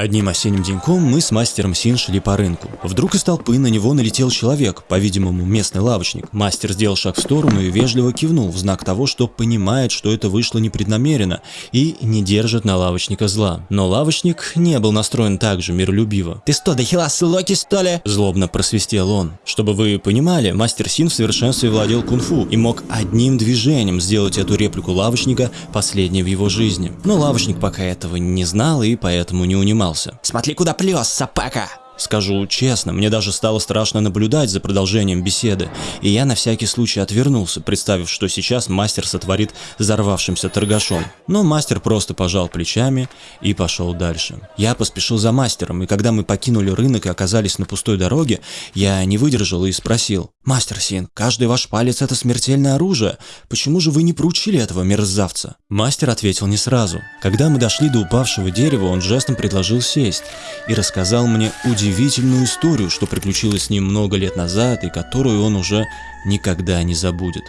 Одним осенним деньком мы с мастером Син шли по рынку. Вдруг из толпы на него налетел человек, по-видимому, местный лавочник. Мастер сделал шаг в сторону и вежливо кивнул в знак того, что понимает, что это вышло непреднамеренно и не держит на лавочника зла. Но лавочник не был настроен так же миролюбиво. «Ты что, дохилас Локи, что ли?» Злобно просвистел он. Чтобы вы понимали, мастер Син в совершенстве владел кунг-фу и мог одним движением сделать эту реплику лавочника последней в его жизни. Но лавочник пока этого не знал и поэтому не унимал поднимался. «Смотри, куда плес, сапака!» Скажу честно, мне даже стало страшно наблюдать за продолжением беседы, и я на всякий случай отвернулся, представив, что сейчас мастер сотворит взорвавшимся торгашом. Но мастер просто пожал плечами и пошел дальше. Я поспешил за мастером, и когда мы покинули рынок и оказались на пустой дороге, я не выдержал и спросил. «Мастер Син, каждый ваш палец – это смертельное оружие. Почему же вы не проучили этого мерзавца?» Мастер ответил не сразу. Когда мы дошли до упавшего дерева, он жестом предложил сесть и рассказал мне удивительную удивительную историю, что приключилось с ним много лет назад и которую он уже никогда не забудет.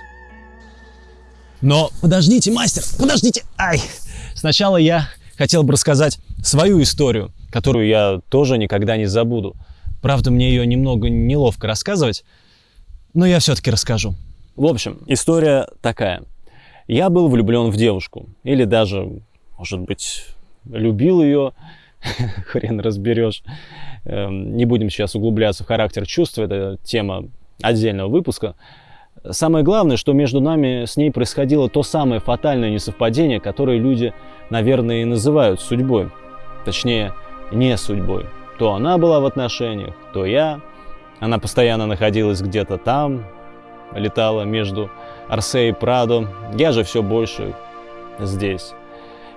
Но подождите, мастер, подождите! Ай! Сначала я хотел бы рассказать свою историю, которую я тоже никогда не забуду. Правда, мне ее немного неловко рассказывать, но я все-таки расскажу. В общем, история такая. Я был влюблен в девушку, или даже, может быть, любил ее, хрен разберешь. Эм, не будем сейчас углубляться в характер чувств, это тема отдельного выпуска. Самое главное, что между нами с ней происходило то самое фатальное несовпадение, которое люди, наверное, и называют судьбой. Точнее, не судьбой. То она была в отношениях, то я. Она постоянно находилась где-то там, летала между Арсе и Прадо. Я же все больше здесь.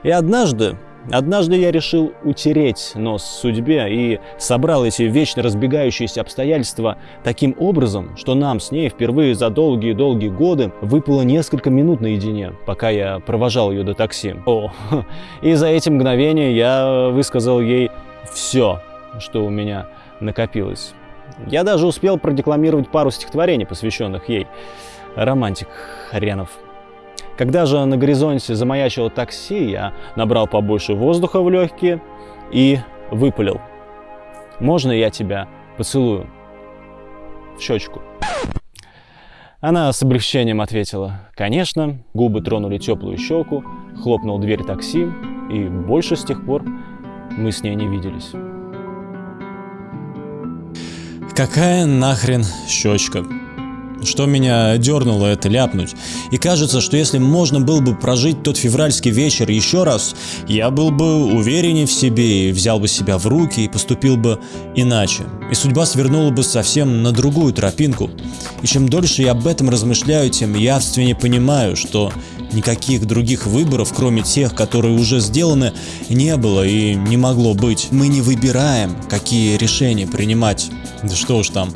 И однажды Однажды я решил утереть нос судьбе и собрал эти вечно разбегающиеся обстоятельства таким образом, что нам с ней впервые за долгие-долгие годы выпало несколько минут наедине, пока я провожал ее до такси. О, и за эти мгновения я высказал ей все, что у меня накопилось. Я даже успел продекламировать пару стихотворений, посвященных ей. Романтик хренов. Когда же на горизонте замаячило такси, я набрал побольше воздуха в легкие и выпалил. «Можно я тебя поцелую?» В щечку. Она с облегчением ответила «Конечно». Губы тронули теплую щеку, хлопнул дверь такси, и больше с тех пор мы с ней не виделись. Какая нахрен щечка? Что меня дернуло это ляпнуть. И кажется, что если можно было бы прожить тот февральский вечер еще раз, я был бы увереннее в себе и взял бы себя в руки и поступил бы иначе. И судьба свернула бы совсем на другую тропинку. И чем дольше я об этом размышляю, тем явственнее понимаю, что никаких других выборов, кроме тех, которые уже сделаны, не было и не могло быть. Мы не выбираем, какие решения принимать. Да что уж там.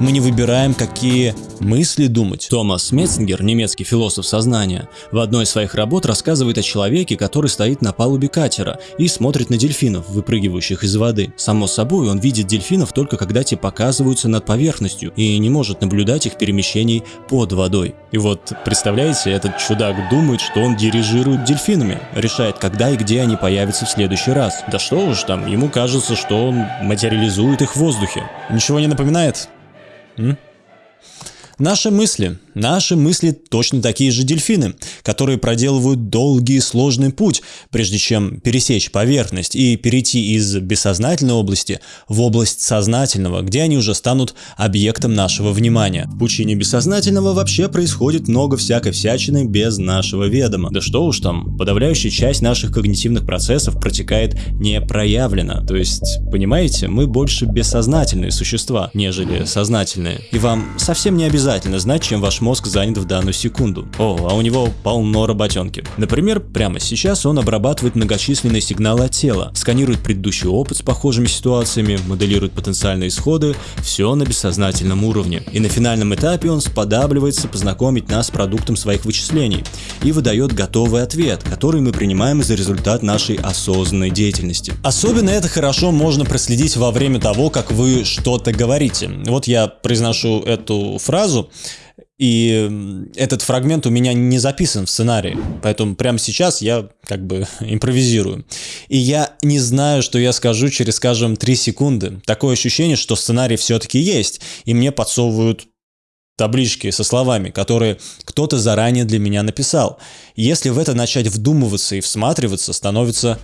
Мы не выбираем, какие мысли думать. Томас Метцингер, немецкий философ сознания, в одной из своих работ рассказывает о человеке, который стоит на палубе катера и смотрит на дельфинов, выпрыгивающих из воды. Само собой, он видит дельфинов только когда те показываются над поверхностью и не может наблюдать их перемещений под водой. И вот, представляете, этот чудак думает, что он дирижирует дельфинами, решает, когда и где они появятся в следующий раз. Да что уж там, ему кажется, что он материализует их в воздухе. Ничего не напоминает? Наши мысли. Наши мысли точно такие же дельфины, которые проделывают долгий и сложный путь, прежде чем пересечь поверхность и перейти из бессознательной области в область сознательного, где они уже станут объектом нашего внимания. В пучине бессознательного вообще происходит много всякой всячины без нашего ведома. Да что уж там, подавляющая часть наших когнитивных процессов протекает непроявленно. То есть, понимаете, мы больше бессознательные существа, нежели сознательные. И вам совсем не обязательно знать, чем ваш мозг занят в данную секунду. О, а у него полно работенки. Например, прямо сейчас он обрабатывает многочисленные сигналы от тела, сканирует предыдущий опыт с похожими ситуациями, моделирует потенциальные исходы, все на бессознательном уровне. И на финальном этапе он сподабливается познакомить нас с продуктом своих вычислений и выдает готовый ответ, который мы принимаем за результат нашей осознанной деятельности. Особенно это хорошо можно проследить во время того, как вы что-то говорите. Вот я произношу эту фразу, И этот фрагмент у меня не записан в сценарии, поэтому прямо сейчас я как бы импровизирую. И я не знаю, что я скажу через, скажем, 3 секунды. Такое ощущение, что сценарий все-таки есть, и мне подсовывают таблички со словами, которые кто-то заранее для меня написал. Если в это начать вдумываться и всматриваться, становится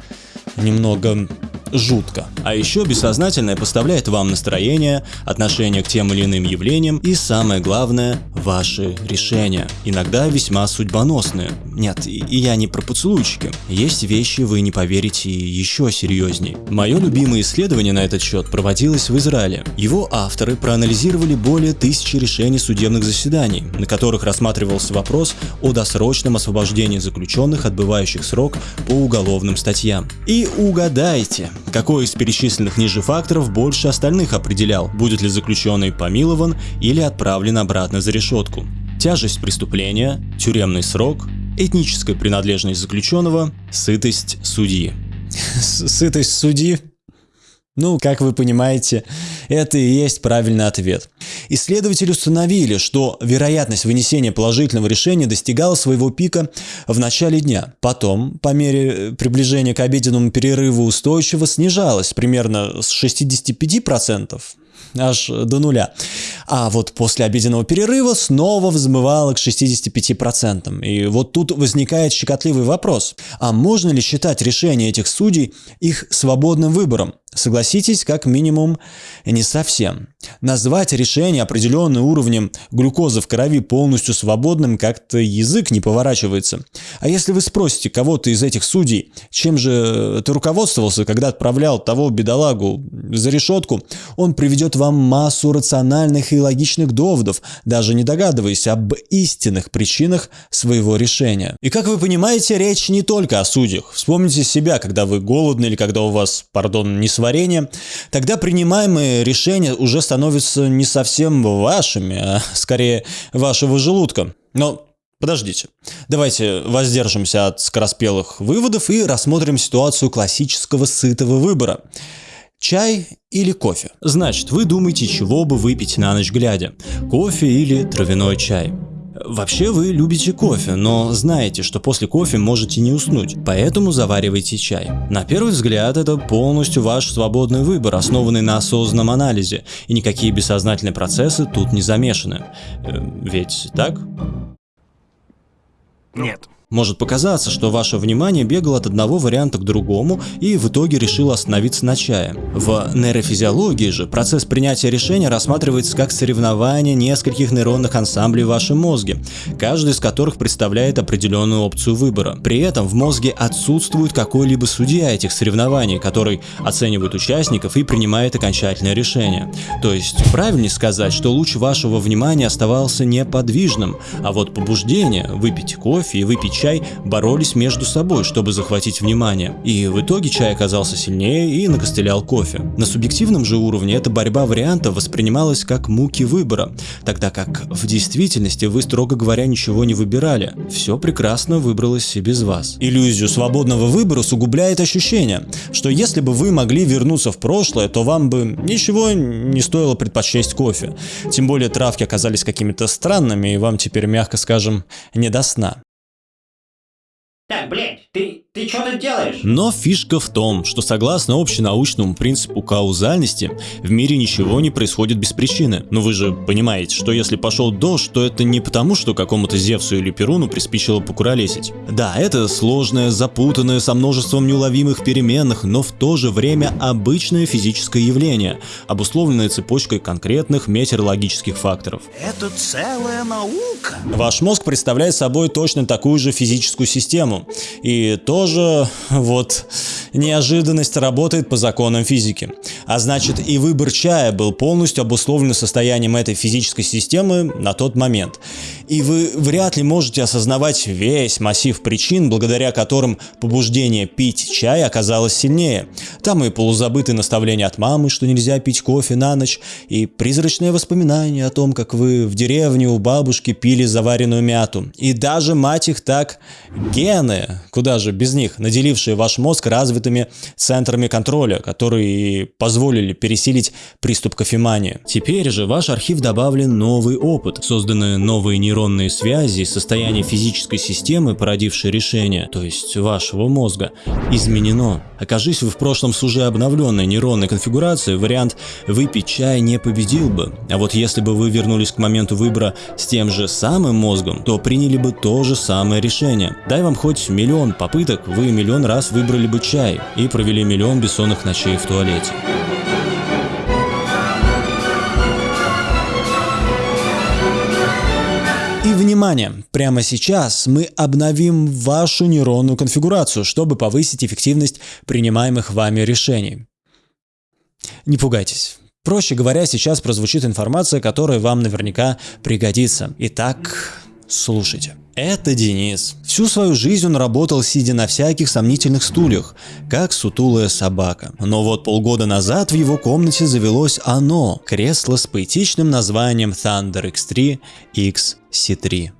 немного жутко. А еще бессознательное поставляет вам настроение, отношение к тем или иным явлениям и самое главное, ваши решения. Иногда весьма судьбоносные. Нет, и я не про поцелуйчики. Есть вещи, вы не поверите, еще серьезней. Мое любимое исследование на этот счет проводилось в Израиле. Его авторы проанализировали более тысячи решений судебных заседаний, на которых рассматривался вопрос о досрочном освобождении заключенных, отбывающих срок по уголовным статьям. И угадайте, какой из перечисленных ниже факторов больше остальных определял, будет ли заключенный помилован или отправлен обратно за решетку. Тяжесть преступления, тюремный срок, этническая принадлежность заключенного, сытость судьи. Сытость судьи? Ну, как вы понимаете, это и есть правильный ответ. Исследователи установили, что вероятность вынесения положительного решения достигала своего пика в начале дня. Потом, по мере приближения к обеденному перерыву устойчиво снижалась примерно с 65% аж до нуля. А вот после обеденного перерыва снова взмывало к 65%. И вот тут возникает щекотливый вопрос. А можно ли считать решение этих судей их свободным выбором? Согласитесь, как минимум, не совсем. Назвать решение определенным уровнем глюкозы в крови полностью свободным как-то язык не поворачивается. А если вы спросите кого-то из этих судей, чем же ты руководствовался, когда отправлял того бедолагу за решетку, он приведет вам массу рациональных и логичных доводов, даже не догадываясь об истинных причинах своего решения. И как вы понимаете, речь не только о судьях. Вспомните себя, когда вы голодны или когда у вас, пардон, не сварение, тогда принимаемые решения уже становятся не совсем вашими, а скорее вашего желудка. Но Подождите. Давайте воздержимся от скороспелых выводов и рассмотрим ситуацию классического сытого выбора. Чай или кофе? Значит, вы думаете, чего бы выпить на ночь глядя? Кофе или травяной чай? Вообще вы любите кофе, но знаете, что после кофе можете не уснуть, поэтому заваривайте чай. На первый взгляд это полностью ваш свободный выбор, основанный на осознанном анализе, и никакие бессознательные процессы тут не замешаны. Э, ведь так? Нет. Может показаться, что ваше внимание бегало от одного варианта к другому и в итоге решило остановиться на чае. В нейрофизиологии же процесс принятия решения рассматривается как соревнование нескольких нейронных ансамблей в вашем мозге, каждый из которых представляет определенную опцию выбора. При этом в мозге отсутствует какой-либо судья этих соревнований, который оценивает участников и принимает окончательное решение. То есть правильнее сказать, что луч вашего внимания оставался неподвижным, а вот побуждение выпить кофе и выпить чай боролись между собой, чтобы захватить внимание. И в итоге чай оказался сильнее и накостылял кофе. На субъективном же уровне эта борьба вариантов воспринималась как муки выбора, тогда как в действительности вы, строго говоря, ничего не выбирали. Все прекрасно выбралось и без вас. Иллюзию свободного выбора усугубляет ощущение, что если бы вы могли вернуться в прошлое, то вам бы ничего не стоило предпочесть кофе. Тем более травки оказались какими-то странными, и вам теперь, мягко скажем, не до сна. Так, блядь, ты, ты что тут делаешь? Но фишка в том, что согласно общенаучному принципу каузальности, в мире ничего не происходит без причины. Но вы же понимаете, что если пошел дождь, то это не потому, что какому-то Зевсу или Перуну приспичило покуролесить. Да, это сложное, запутанное, со множеством неуловимых переменных, но в то же время обычное физическое явление, обусловленное цепочкой конкретных метеорологических факторов. Это целая наука. Ваш мозг представляет собой точно такую же физическую систему. И тоже, вот, неожиданность работает по законам физики. А значит, и выбор чая был полностью обусловлен состоянием этой физической системы на тот момент. И вы вряд ли можете осознавать весь массив причин, благодаря которым побуждение пить чай оказалось сильнее. Там и полузабытые наставления от мамы, что нельзя пить кофе на ночь, и призрачные воспоминания о том, как вы в деревне у бабушки пили заваренную мяту. И даже, мать их так, гены, куда же без них, наделившие ваш мозг развитыми центрами контроля, которые позволили пересилить приступ кофемании. Теперь же в ваш архив добавлен новый опыт, созданы новые нейронные связи, состояние физической системы, породившее решение, то есть вашего мозга, изменено. Окажись вы в прошлом с уже обновленной нейронной конфигурацией, вариант «выпить чай» не победил бы. А вот если бы вы вернулись к моменту выбора с тем же самым мозгом, то приняли бы то же самое решение. Дай вам хоть миллион попыток, вы миллион раз выбрали бы чай и провели миллион бессонных ночей в туалете. И внимание! Прямо сейчас мы обновим вашу нейронную конфигурацию, чтобы повысить эффективность принимаемых вами решений. Не пугайтесь. Проще говоря, сейчас прозвучит информация, которая вам наверняка пригодится. Итак, слушайте. Это Денис. Всю свою жизнь он работал, сидя на всяких сомнительных стульях, как сутулая собака. Но вот полгода назад в его комнате завелось оно – кресло с поэтичным названием Thunder X3 XC3.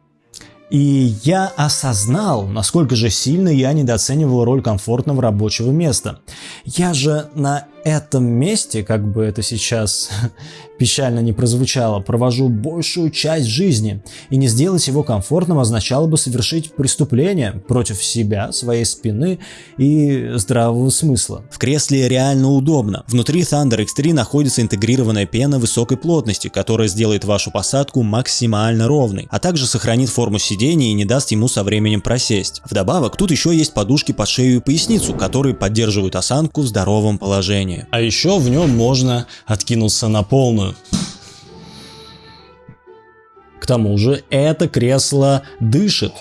И я осознал, насколько же сильно я недооценивал роль комфортного рабочего места. Я же на этом месте, как бы это сейчас печально не прозвучало, провожу большую часть жизни, и не сделать его комфортным означало бы совершить преступление против себя, своей спины и здравого смысла. В кресле реально удобно. Внутри Thunder X3 находится интегрированная пена высокой плотности, которая сделает вашу посадку максимально ровной, а также сохранит форму сидения и не даст ему со временем просесть. Вдобавок, тут еще есть подушки под шею и поясницу, которые поддерживают осанку в здоровом положении. А еще в нем можно откинуться на полную. К тому же это кресло дышит.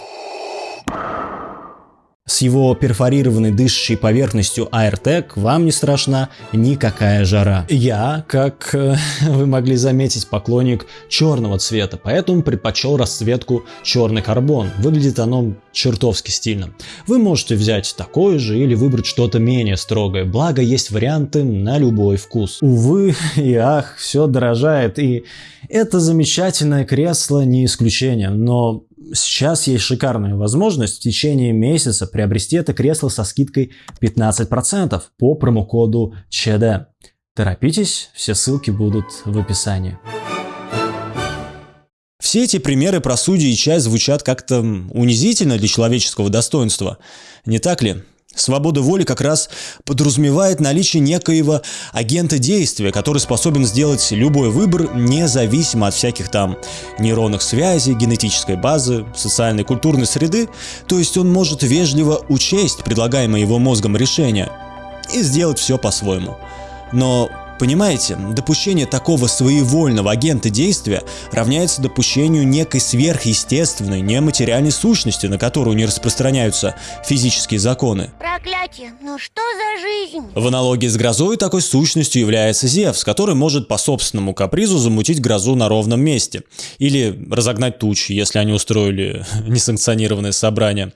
С его перфорированной дышащей поверхностью AirTag вам не страшна никакая жара. Я, как э, вы могли заметить, поклонник черного цвета, поэтому предпочел расцветку черный карбон. Выглядит оно чертовски стильно. Вы можете взять такое же или выбрать что-то менее строгое, благо есть варианты на любой вкус. Увы и ах, все дорожает, и это замечательное кресло не исключение, но сейчас есть шикарная возможность в течение месяца приобрести это кресло со скидкой 15% по промокоду ЧД. Торопитесь, все ссылки будут в описании. Все эти примеры про судьи и чай звучат как-то унизительно для человеческого достоинства, не так ли? Свобода воли как раз подразумевает наличие некоего агента действия, который способен сделать любой выбор независимо от всяких там нейронных связей, генетической базы, социальной культурной среды, то есть он может вежливо учесть предлагаемое его мозгом решение и сделать все по-своему. Но Понимаете, допущение такого своевольного агента действия равняется допущению некой сверхъестественной, нематериальной сущности, на которую не распространяются физические законы. Проклятие, ну что за жизнь? В аналогии с грозой такой сущностью является Зевс, который может по собственному капризу замутить грозу на ровном месте. Или разогнать тучи, если они устроили несанкционированное собрание.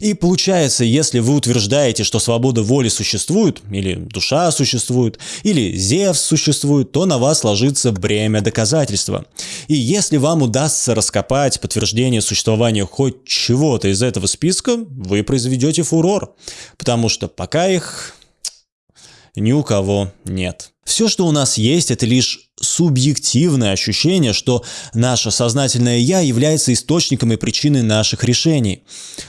И получается, если вы утверждаете, что свобода воли существует, или душа существует, или Зевс Зевс существует, то на вас ложится бремя доказательства. И если вам удастся раскопать подтверждение существования хоть чего-то из этого списка, вы произведете фурор, потому что пока их ни у кого нет. Все, что у нас есть, это лишь субъективное ощущение, что наше сознательное «я» является источником и причиной наших решений.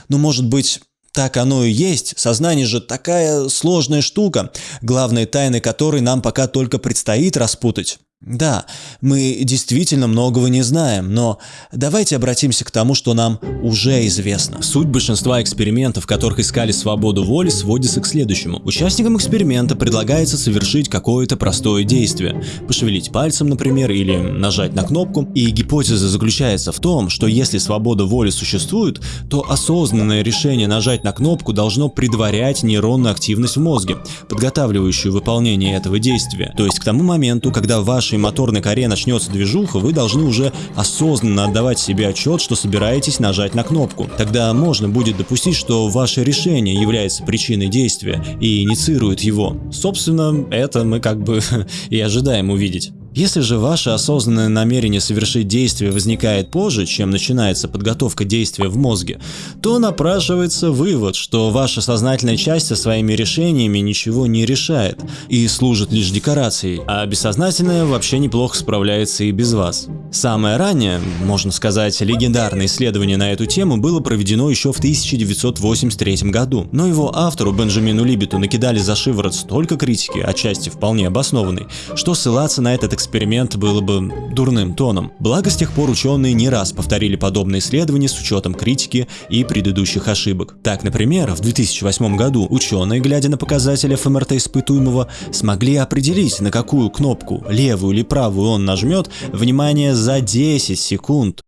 Но может быть так оно и есть. Сознание же такая сложная штука, главные тайны которой нам пока только предстоит распутать. Да, мы действительно многого не знаем, но давайте обратимся к тому, что нам уже известно. Суть большинства экспериментов, в которых искали свободу воли, сводится к следующему. Участникам эксперимента предлагается совершить какое-то простое действие. Пошевелить пальцем, например, или нажать на кнопку. И гипотеза заключается в том, что если свобода воли существует, то осознанное решение нажать на кнопку должно предварять нейронную активность в мозге, подготавливающую выполнение этого действия. То есть к тому моменту, когда ваш вашей моторной коре начнется движуха, вы должны уже осознанно отдавать себе отчет, что собираетесь нажать на кнопку. Тогда можно будет допустить, что ваше решение является причиной действия и инициирует его. Собственно, это мы как бы и ожидаем увидеть. Если же ваше осознанное намерение совершить действие возникает позже, чем начинается подготовка действия в мозге, то напрашивается вывод, что ваша сознательная часть со своими решениями ничего не решает и служит лишь декорацией, а бессознательное вообще неплохо справляется и без вас. Самое раннее, можно сказать, легендарное исследование на эту тему было проведено еще в 1983 году, но его автору Бенджамину Либету накидали за шиворот столько критики, отчасти вполне обоснованной, что ссылаться на этот эксперимент было бы дурным тоном. Благо с тех пор ученые не раз повторили подобные исследования с учетом критики и предыдущих ошибок. Так, например, в 2008 году ученые, глядя на показатели ФМРТ испытуемого, смогли определить, на какую кнопку, левую или правую он нажмет, внимание, за 10 секунд.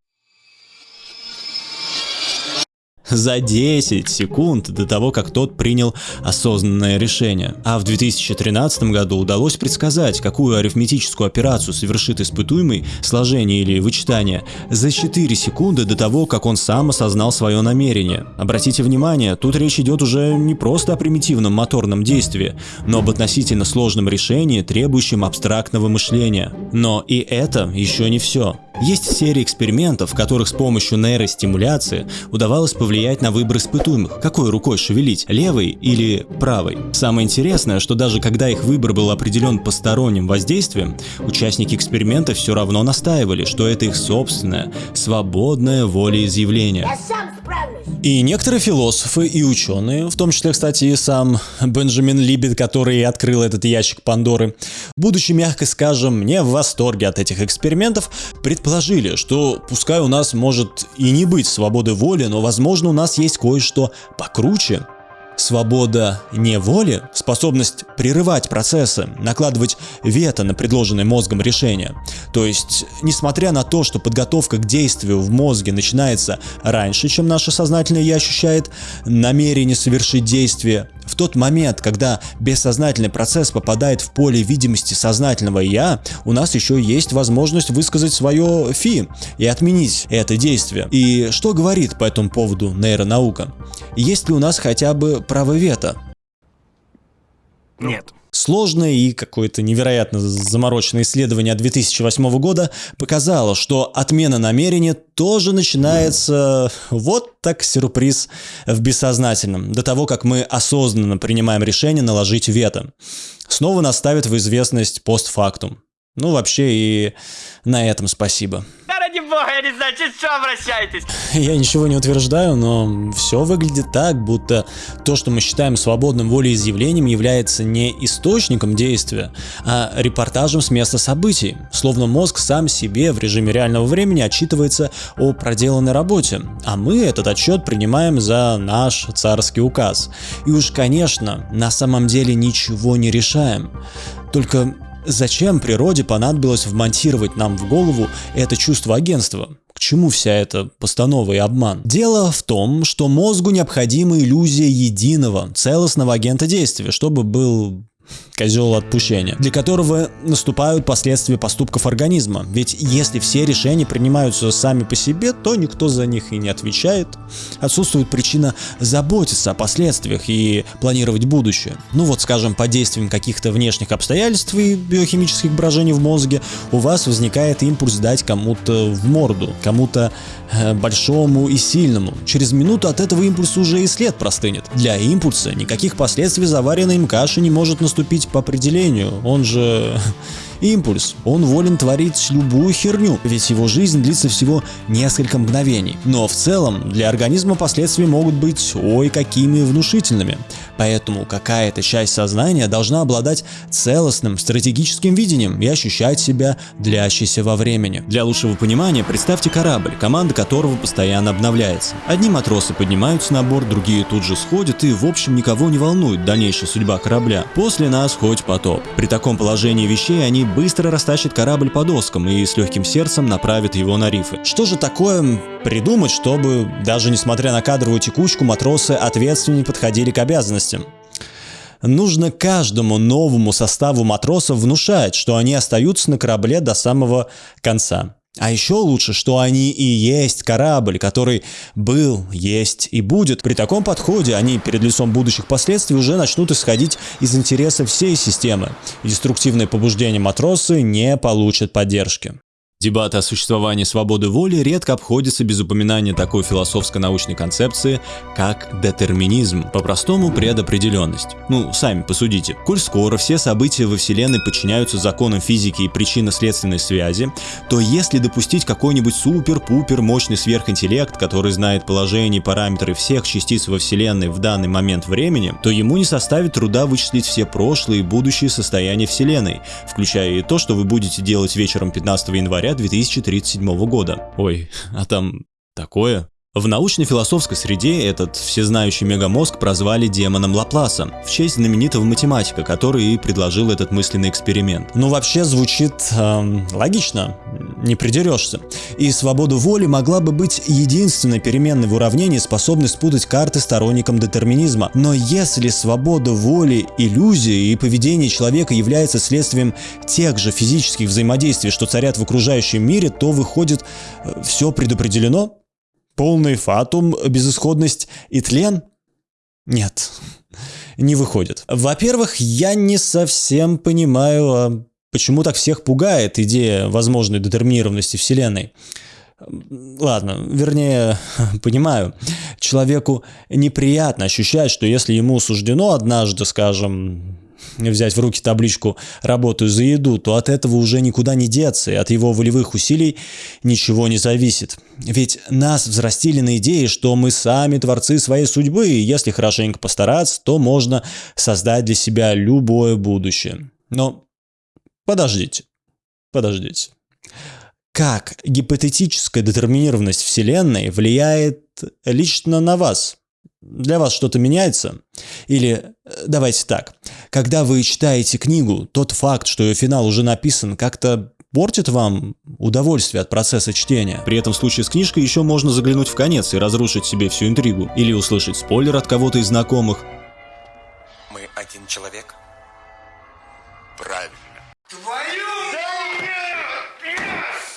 За 10 секунд до того, как тот принял осознанное решение. А в 2013 году удалось предсказать, какую арифметическую операцию совершит испытуемый, сложение или вычитание, за 4 секунды до того, как он сам осознал свое намерение. Обратите внимание, тут речь идет уже не просто о примитивном моторном действии, но об относительно сложном решении, требующем абстрактного мышления. Но и это еще не все. Есть серия экспериментов, в которых с помощью нейростимуляции удавалось повлиять на выбор испытуемых, какой рукой шевелить, левой или правой. Самое интересное, что даже когда их выбор был определен посторонним воздействием, участники эксперимента все равно настаивали, что это их собственное, свободное волеизъявление. И некоторые философы и ученые, в том числе, кстати, и сам Бенджамин Либет, который открыл этот ящик Пандоры, будучи, мягко скажем, не в восторге от этих экспериментов, предположили, что пускай у нас может и не быть свободы воли, но возможно у нас есть кое-что покруче, Свобода неволи, способность прерывать процессы, накладывать вето на предложенное мозгом решение. То есть, несмотря на то, что подготовка к действию в мозге начинается раньше, чем наше сознательное «я» ощущает намерение совершить действие, в тот момент, когда бессознательный процесс попадает в поле видимости сознательного «я», у нас еще есть возможность высказать свое «фи» и отменить это действие. И что говорит по этому поводу нейронаука? Есть ли у нас хотя бы право вето? Нет. Сложное и какое-то невероятно замороченное исследование 2008 года показало, что отмена намерения тоже начинается вот так сюрприз в бессознательном, до того, как мы осознанно принимаем решение наложить вето. Снова наставит в известность постфактум. Ну, вообще и на этом спасибо. Бога, я не знаю, через что обращаетесь? Я ничего не утверждаю, но все выглядит так, будто то, что мы считаем свободным волеизъявлением, является не источником действия, а репортажем с места событий. Словно мозг сам себе в режиме реального времени отчитывается о проделанной работе, а мы этот отчет принимаем за наш царский указ. И уж, конечно, на самом деле ничего не решаем. Только Зачем природе понадобилось вмонтировать нам в голову это чувство агентства? К чему вся эта постанова и обман? Дело в том, что мозгу необходима иллюзия единого, целостного агента действия, чтобы был козел отпущения, для которого наступают последствия поступков организма. Ведь если все решения принимаются сами по себе, то никто за них и не отвечает. Отсутствует причина заботиться о последствиях и планировать будущее. Ну вот, скажем, под действием каких-то внешних обстоятельств и биохимических брожений в мозге у вас возникает импульс дать кому-то в морду, кому-то э, большому и сильному. Через минуту от этого импульса уже и след простынет. Для импульса никаких последствий заваренной им каши не может наступить по определению, он же импульс. Он волен творить любую херню, ведь его жизнь длится всего несколько мгновений. Но в целом для организма последствия могут быть ой какими внушительными. Поэтому какая-то часть сознания должна обладать целостным стратегическим видением и ощущать себя длящейся во времени. Для лучшего понимания представьте корабль, команда которого постоянно обновляется. Одни матросы поднимаются на борт, другие тут же сходят и в общем никого не волнует дальнейшая судьба корабля. После нас хоть потоп. При таком положении вещей они быстро растащат корабль по доскам и с легким сердцем направят его на рифы. Что же такое придумать, чтобы, даже несмотря на кадровую текучку, матросы ответственнее подходили к обязанностям? Нужно каждому новому составу матросов внушать, что они остаются на корабле до самого конца. А еще лучше, что они и есть корабль, который был, есть и будет. При таком подходе они перед лицом будущих последствий уже начнут исходить из интересов всей системы. И деструктивные побуждения матросы не получат поддержки. Дебаты о существовании свободы воли редко обходятся без упоминания такой философско-научной концепции, как детерминизм, по-простому предопределенность. Ну, сами посудите. Коль скоро все события во Вселенной подчиняются законам физики и причинно-следственной связи, то если допустить какой-нибудь супер-пупер мощный сверхинтеллект, который знает положение и параметры всех частиц во Вселенной в данный момент времени, то ему не составит труда вычислить все прошлые и будущие состояния Вселенной, включая и то, что вы будете делать вечером 15 января 2037 года. Ой, а там такое. В научно-философской среде этот всезнающий мегамозг прозвали демоном Лапласа, в честь знаменитого математика, который и предложил этот мысленный эксперимент. Ну, вообще звучит эм, логично, не придерешься. И свобода воли могла бы быть единственной переменной в уравнении, способной спутать карты сторонникам детерминизма. Но если свобода воли, иллюзия и поведение человека является следствием тех же физических взаимодействий, что царят в окружающем мире, то выходит, э, все предопределено? Полный фатум, безысходность и тлен? Нет, не выходит. Во-первых, я не совсем понимаю, а почему так всех пугает идея возможной детерминированности Вселенной. Ладно, вернее, понимаю, человеку неприятно ощущать, что если ему суждено однажды, скажем, взять в руки табличку «работаю за еду», то от этого уже никуда не деться, и от его волевых усилий ничего не зависит. Ведь нас взрастили на идее, что мы сами творцы своей судьбы, и если хорошенько постараться, то можно создать для себя любое будущее. Но подождите, подождите. Как гипотетическая детерминированность Вселенной влияет лично на вас? Для вас что-то меняется? Или э, давайте так, когда вы читаете книгу, тот факт, что ее финал уже написан, как-то портит вам удовольствие от процесса чтения. При этом в случае с книжкой еще можно заглянуть в конец и разрушить себе всю интригу. Или услышать спойлер от кого-то из знакомых. Мы один человек? Правильно.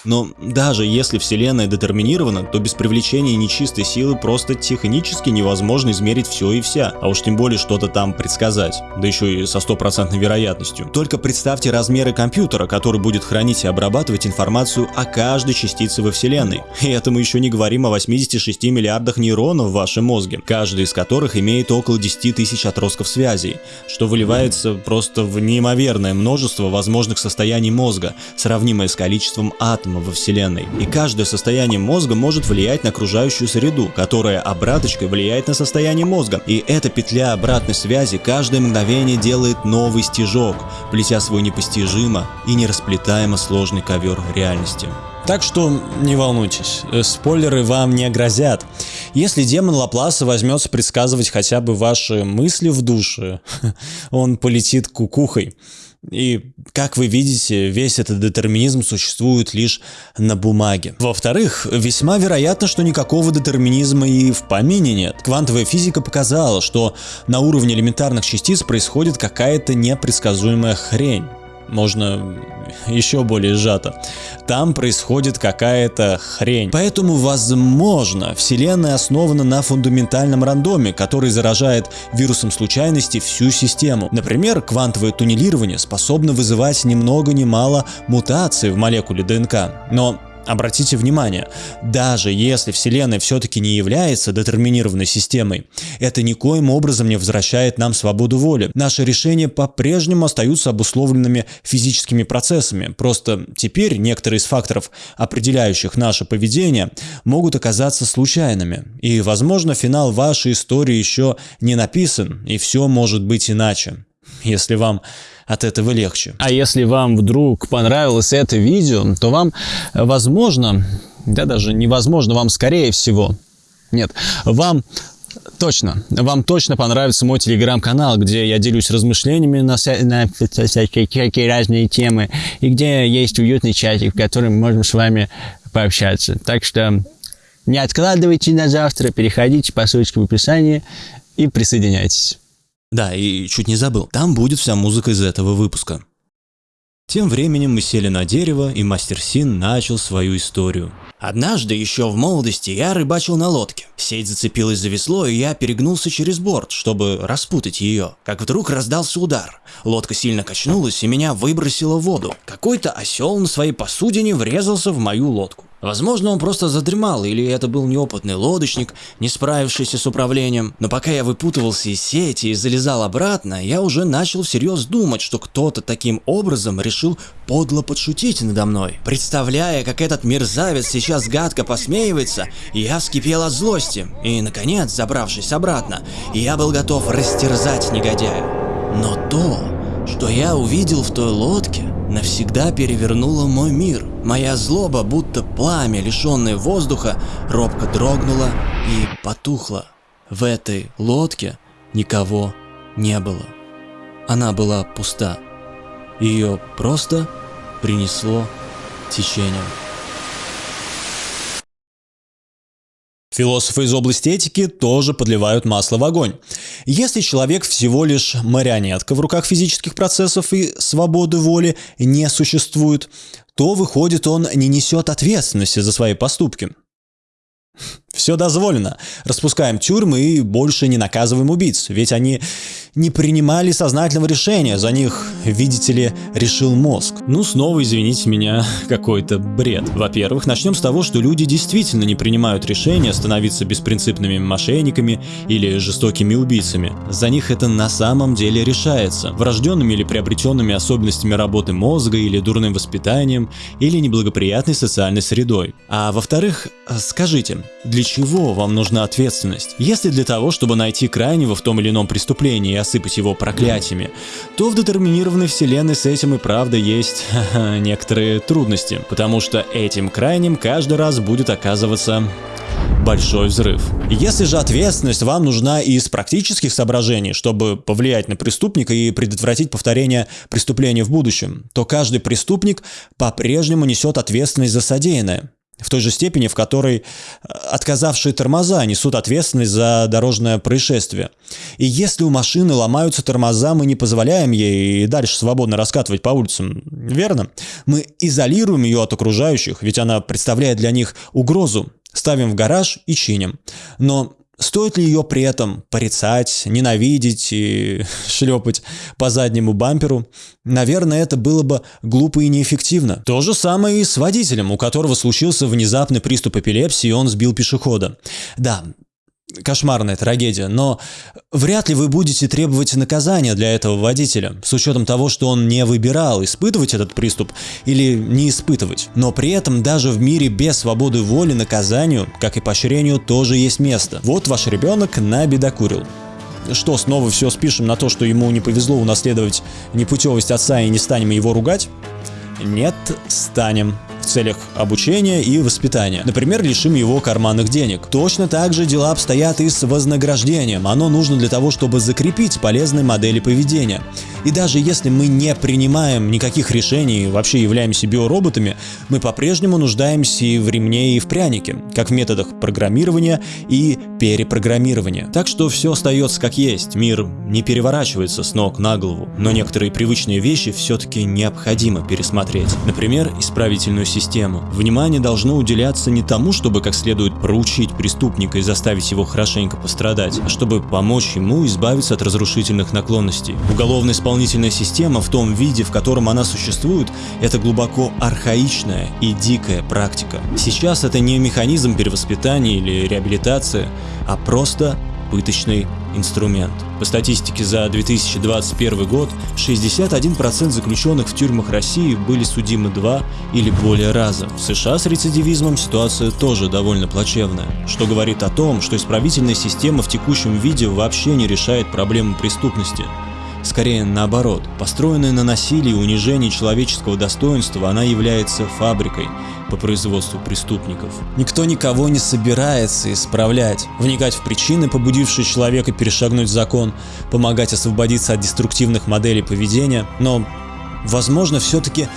Но даже если Вселенная детерминирована, то без привлечения нечистой силы просто технически невозможно измерить все и вся, а уж тем более что-то там предсказать, да еще и со стопроцентной вероятностью. Только представьте размеры компьютера, который будет хранить и обрабатывать информацию о каждой частице во Вселенной. И это мы еще не говорим о 86 миллиардах нейронов в вашем мозге, каждый из которых имеет около 10 тысяч отростков связей, что выливается просто в неимоверное множество возможных состояний мозга, сравнимое с количеством атомов во Вселенной. И каждое состояние мозга может влиять на окружающую среду, которая обраточкой влияет на состояние мозга. И эта петля обратной связи каждое мгновение делает новый стежок, плетя свой непостижимо и нерасплетаемо сложный ковер реальности. Так что не волнуйтесь, э, спойлеры вам не грозят. Если демон Лапласа возьмется предсказывать хотя бы ваши мысли в душе, он полетит кукухой. И, как вы видите, весь этот детерминизм существует лишь на бумаге. Во-вторых, весьма вероятно, что никакого детерминизма и в помине нет. Квантовая физика показала, что на уровне элементарных частиц происходит какая-то непредсказуемая хрень можно еще более сжато. Там происходит какая-то хрень. Поэтому, возможно, Вселенная основана на фундаментальном рандоме, который заражает вирусом случайности всю систему. Например, квантовое туннелирование способно вызывать ни много ни мало мутаций в молекуле ДНК. Но Обратите внимание, даже если Вселенная все-таки не является детерминированной системой, это никоим образом не возвращает нам свободу воли. Наши решения по-прежнему остаются обусловленными физическими процессами, просто теперь некоторые из факторов, определяющих наше поведение, могут оказаться случайными. И, возможно, финал вашей истории еще не написан, и все может быть иначе. Если вам от этого легче. А если вам вдруг понравилось это видео, то вам, возможно, да даже невозможно, вам скорее всего, нет, вам Точно. Вам точно понравится мой телеграм-канал, где я делюсь размышлениями на, на всякие разные темы, и где есть уютный чатик, в котором мы можем с вами пообщаться. Так что не откладывайте на завтра, переходите по ссылочке в описании и присоединяйтесь. Да, и чуть не забыл, там будет вся музыка из этого выпуска. Тем временем мы сели на дерево, и мастер Син начал свою историю. Однажды, еще в молодости, я рыбачил на лодке. Сеть зацепилась за весло, и я перегнулся через борт, чтобы распутать ее. Как вдруг раздался удар. Лодка сильно качнулась, и меня выбросило в воду. Какой-то осел на своей посудине врезался в мою лодку. Возможно, он просто задремал, или это был неопытный лодочник, не справившийся с управлением. Но пока я выпутывался из сети и залезал обратно, я уже начал всерьез думать, что кто-то таким образом решил подло подшутить надо мной. Представляя, как этот мерзавец сейчас гадко посмеивается, я вскипел от злости. И, наконец, забравшись обратно, я был готов растерзать негодяя. Но то, что я увидел в той лодке, навсегда перевернуло мой мир. Моя злоба, будто пламя, лишенное воздуха, робко дрогнула и потухла. В этой лодке никого не было. Она была пуста. Ее просто принесло течением. Философы из области этики тоже подливают масло в огонь. Если человек всего лишь марионетка в руках физических процессов и свободы воли не существует, то выходит он не несет ответственности за свои поступки. Все дозволено. Распускаем тюрьмы и больше не наказываем убийц, ведь они не принимали сознательного решения, за них, видите ли, решил мозг. Ну, снова, извините меня, какой-то бред. Во-первых, начнем с того, что люди действительно не принимают решения становиться беспринципными мошенниками или жестокими убийцами. За них это на самом деле решается. Врожденными или приобретенными особенностями работы мозга или дурным воспитанием или неблагоприятной социальной средой. А во-вторых, скажите, для чего вам нужна ответственность? Если для того, чтобы найти крайнего в том или ином преступлении и осыпать его проклятиями, то в детерминированной вселенной с этим и правда есть некоторые трудности, потому что этим крайним каждый раз будет оказываться большой взрыв. Если же ответственность вам нужна из практических соображений, чтобы повлиять на преступника и предотвратить повторение преступления в будущем, то каждый преступник по-прежнему несет ответственность за содеянное в той же степени, в которой э, отказавшие тормоза несут ответственность за дорожное происшествие. И если у машины ломаются тормоза, мы не позволяем ей дальше свободно раскатывать по улицам, верно? Мы изолируем ее от окружающих, ведь она представляет для них угрозу, ставим в гараж и чиним. Но Стоит ли ее при этом порицать, ненавидеть и шлепать по заднему бамперу? Наверное, это было бы глупо и неэффективно. То же самое и с водителем, у которого случился внезапный приступ эпилепсии, и он сбил пешехода. Да, кошмарная трагедия, но вряд ли вы будете требовать наказания для этого водителя, с учетом того, что он не выбирал, испытывать этот приступ или не испытывать. Но при этом даже в мире без свободы воли наказанию, как и поощрению, тоже есть место. Вот ваш ребенок набедокурил. Что, снова все спишем на то, что ему не повезло унаследовать непутевость отца и не станем его ругать? Нет, станем целях обучения и воспитания. Например, лишим его карманных денег. Точно так же дела обстоят и с вознаграждением. Оно нужно для того, чтобы закрепить полезные модели поведения. И даже если мы не принимаем никаких решений, вообще являемся биороботами, мы по-прежнему нуждаемся и в ремне, и в прянике, как в методах программирования и перепрограммирования. Так что все остается как есть, мир не переворачивается с ног на голову, но некоторые привычные вещи все-таки необходимо пересмотреть. Например, исправительную систему систему. Внимание должно уделяться не тому, чтобы как следует проучить преступника и заставить его хорошенько пострадать, а чтобы помочь ему избавиться от разрушительных наклонностей. Уголовно-исполнительная система в том виде, в котором она существует, это глубоко архаичная и дикая практика. Сейчас это не механизм перевоспитания или реабилитации, а просто пыточный инструмент. По статистике за 2021 год 61% заключенных в тюрьмах России были судимы два или более раза. В США с рецидивизмом ситуация тоже довольно плачевная, что говорит о том, что исправительная система в текущем виде вообще не решает проблему преступности. Скорее наоборот, построенная на насилии и унижении человеческого достоинства, она является фабрикой по производству преступников. Никто никого не собирается исправлять, вникать в причины, побудившие человека перешагнуть закон, помогать освободиться от деструктивных моделей поведения, но, возможно, все-таки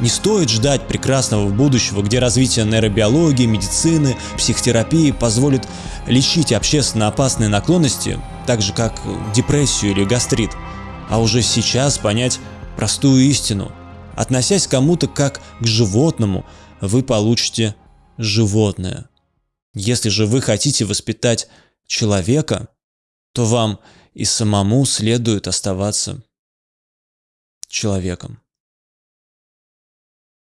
не стоит ждать прекрасного будущего, где развитие нейробиологии, медицины, психотерапии позволит лечить общественно опасные наклонности, так же как депрессию или гастрит – а уже сейчас понять простую истину. Относясь к кому-то как к животному, вы получите животное. Если же вы хотите воспитать человека, то вам и самому следует оставаться человеком.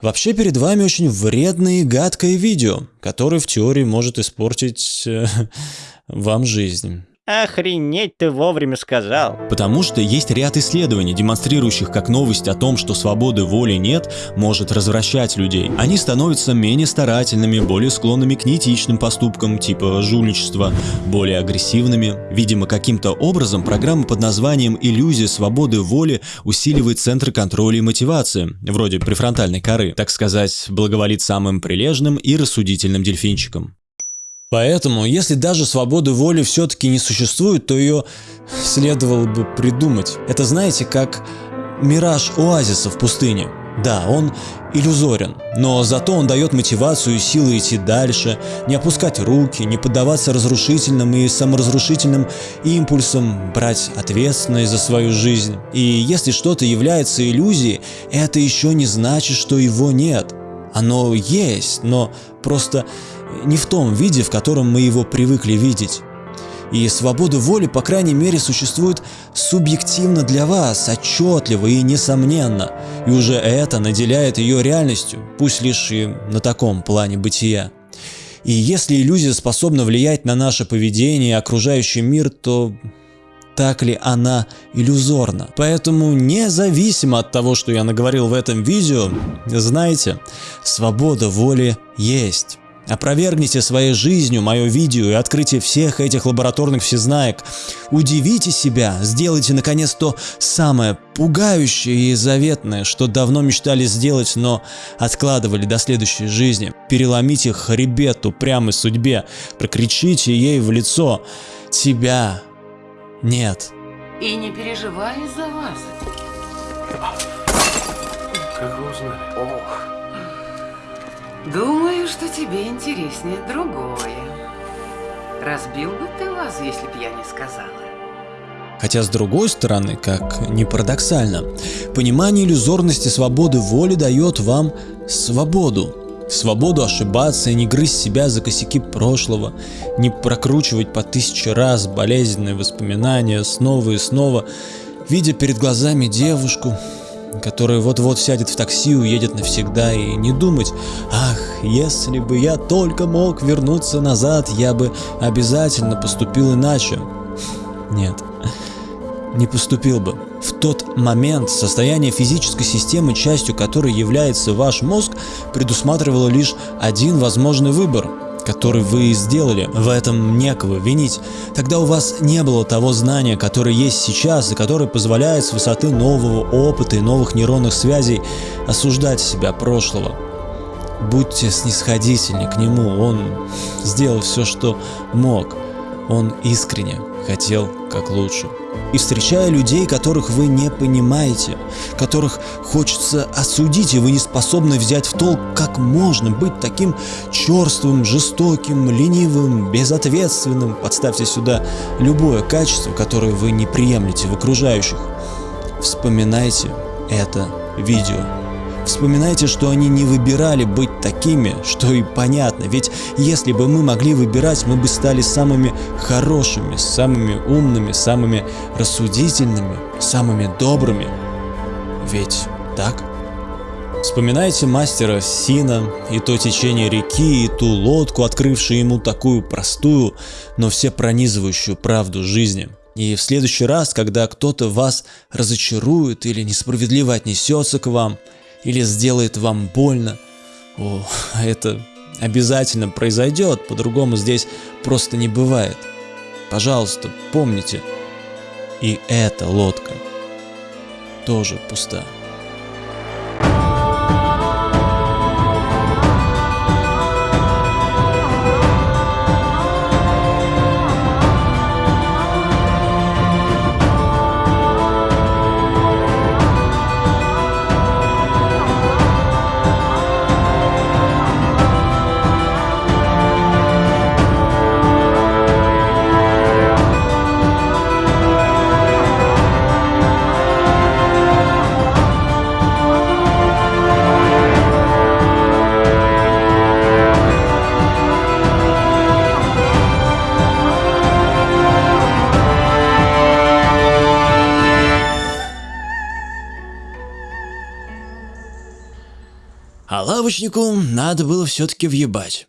Вообще перед вами очень вредное и гадкое видео, которое в теории может испортить э, вам жизнь. Охренеть ты вовремя сказал. Потому что есть ряд исследований, демонстрирующих, как новость о том, что свободы воли нет, может развращать людей. Они становятся менее старательными, более склонными к неэтичным поступкам, типа жульничества, более агрессивными. Видимо, каким-то образом программа под названием «Иллюзия свободы воли» усиливает центры контроля и мотивации, вроде префронтальной коры, так сказать, благоволит самым прилежным и рассудительным дельфинчикам. Поэтому, если даже свободы воли все-таки не существует, то ее следовало бы придумать. Это знаете, как мираж оазиса в пустыне. Да, он иллюзорен, но зато он дает мотивацию и силы идти дальше, не опускать руки, не поддаваться разрушительным и саморазрушительным импульсам, брать ответственность за свою жизнь. И если что-то является иллюзией, это еще не значит, что его нет. Оно есть, но просто не в том виде, в котором мы его привыкли видеть. И свобода воли, по крайней мере, существует субъективно для вас, отчетливо и несомненно, и уже это наделяет ее реальностью, пусть лишь и на таком плане бытия. И если иллюзия способна влиять на наше поведение и окружающий мир, то так ли она иллюзорна. Поэтому независимо от того, что я наговорил в этом видео, знайте, свобода воли есть. Опровергните своей жизнью мое видео и открытие всех этих лабораторных всезнаек. Удивите себя, сделайте наконец то самое пугающее и заветное, что давно мечтали сделать, но откладывали до следующей жизни. Переломите хребет упрямой судьбе, прокричите ей в лицо «Тебя нет». И не переживай за вас. Как вы узнали? Ох. Думаю, что тебе интереснее другое. Разбил бы ты вас, если б я не сказала. Хотя с другой стороны, как ни парадоксально, понимание иллюзорности свободы воли дает вам свободу. Свободу ошибаться и не грызть себя за косяки прошлого, не прокручивать по тысяче раз болезненные воспоминания снова и снова, видя перед глазами девушку, которая вот-вот сядет в такси, уедет навсегда и не думать, ах, если бы я только мог вернуться назад, я бы обязательно поступил иначе. Нет, не поступил бы. В тот момент состояние физической системы, частью которой является ваш мозг, предусматривало лишь один возможный выбор – который вы сделали, в этом некого винить. Тогда у вас не было того знания, которое есть сейчас и которое позволяет с высоты нового опыта и новых нейронных связей осуждать себя прошлого. Будьте снисходительны к нему, он сделал все, что мог. Он искренне хотел как лучше и встречая людей, которых вы не понимаете, которых хочется осудить, и вы не способны взять в толк, как можно быть таким черствым, жестоким, ленивым, безответственным. Подставьте сюда любое качество, которое вы не приемлете в окружающих. Вспоминайте это видео. Вспоминайте, что они не выбирали быть такими, что и понятно, ведь если бы мы могли выбирать, мы бы стали самыми хорошими, самыми умными, самыми рассудительными, самыми добрыми. Ведь так? Вспоминайте мастера Сина и то течение реки, и ту лодку, открывшую ему такую простую, но все пронизывающую правду жизни. И в следующий раз, когда кто-то вас разочарует или несправедливо отнесется к вам – или сделает вам больно. О, это обязательно произойдет, по-другому здесь просто не бывает. Пожалуйста, помните, и эта лодка тоже пуста. Лавочнику надо было все-таки въебать.